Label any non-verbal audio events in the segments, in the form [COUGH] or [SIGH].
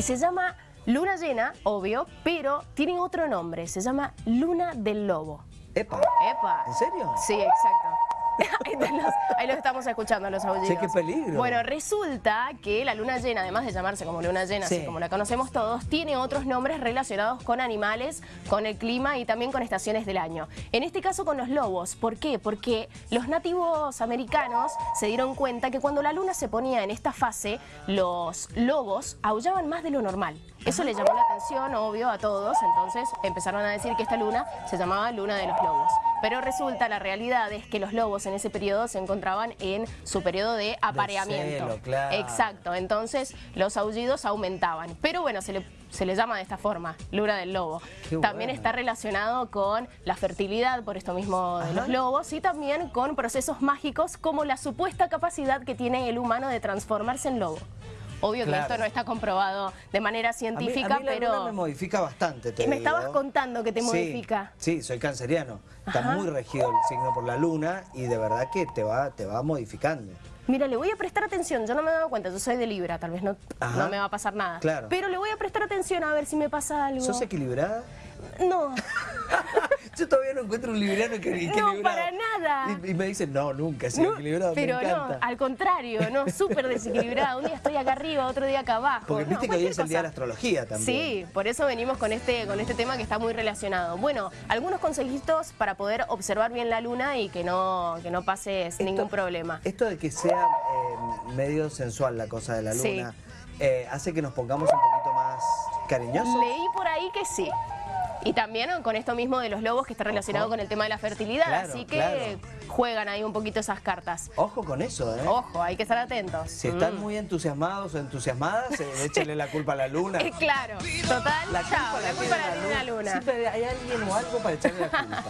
Se llama luna llena, obvio, pero tiene otro nombre, se llama luna del lobo. Epa. Epa. ¿En serio? Sí, exacto. [LAUGHS] Ahí, los, ahí los estamos escuchando, los aullidos. Sí, qué peligro. Bueno, resulta que la luna llena, además de llamarse como luna llena, Sí. así como la conocemos todos, tiene otros nombres relacionados con animales, con el clima y también con estaciones del año. En este caso con los lobos. ¿Por qué? Porque los nativos americanos se dieron cuenta que cuando la luna se ponía en esta fase, los lobos aullaban más de lo normal. Eso le llamó la atención, obvio, a todos, entonces empezaron a decir que esta luna se llamaba luna de los lobos. Pero resulta, la realidad es que los lobos en ese periodo se encontraban en su periodo de apareamiento. celo, claro. Exacto, entonces los aullidos aumentaban. Pero bueno, se le, se le llama de esta forma, luna del lobo. Qué También está relacionado con la fertilidad, por esto mismo de Ajá. los lobos, y también con procesos mágicos como la supuesta capacidad que tiene el humano de transformarse en lobo. Obvio Claro. que esto no está comprobado de manera A mí- científica, a mí la pero... luna me modifica bastante, te Me digo. estabas contando que te Sí, modifica. Sí, soy canceriano. Está Ajá. muy regido el signo por la luna y de verdad que te va, te va modificando. Mira, le voy a prestar atención, yo no me he dado cuenta, yo soy de Libra, tal vez no, no me va a pasar nada. Claro. Pero le voy a prestar atención a ver si me pasa algo. ¿Sos equilibrada? No, [LAUGHS] Yo todavía no encuentro un libriano que equilibrado. no, para nada. Y, y me dicen, no, nunca he sido No, equilibrado, pero me encanta. no, al contrario, no, súper desequilibrado. Un día estoy acá arriba, otro día acá abajo. Porque no, viste que hoy es el día de la astrología también. Sí, por eso venimos con este, con este tema que está muy relacionado. Bueno, algunos consejitos para poder observar bien la luna y que no, que no pases Esto- ningún problema. Esto de que sea eh, medio sensual la cosa de la Sí. luna, eh, hace que nos pongamos un poquito más cariñosos. Leí por ahí que sí. Y también con esto mismo de los lobos que está relacionado Ojo. con el tema de la fertilidad. Claro, así que claro. juegan ahí un poquito esas cartas. Ojo con eso, ¿eh? Ojo, hay que estar atentos. Si están Mm. muy entusiasmados o entusiasmadas, eh, [LAUGHS] échenle la culpa a la luna. [LAUGHS] Claro, total, La chao, culpa la culpa la tiene la luna. Siempre hay alguien o algo para echarle la culpa.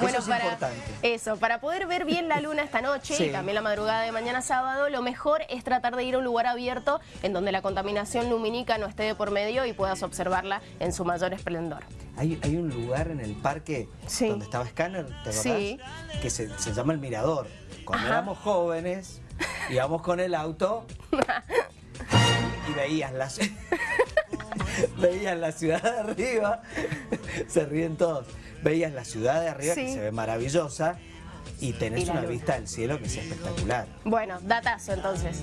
Bueno, [LAUGHS] eso es para importante. eso, para poder ver bien la luna esta noche Sí. y también la madrugada de mañana sábado, lo mejor es tratar de ir a un lugar abierto en donde la contaminación lumínica no esté de por medio y puedas observarla en su mayor esplendor. Hay, hay un lugar en el parque Sí. donde estaba Scanner, ¿te acordás? Sí. Que se, se llama El Mirador. Cuando Ajá. éramos jóvenes, [LAUGHS] íbamos con el auto y veías la, [LAUGHS] veías la ciudad de arriba, [LAUGHS] se ríen todos, veías la ciudad de arriba que se ve maravillosa y tenés Y una luna. vista del cielo que es espectacular. Bueno, datazo entonces.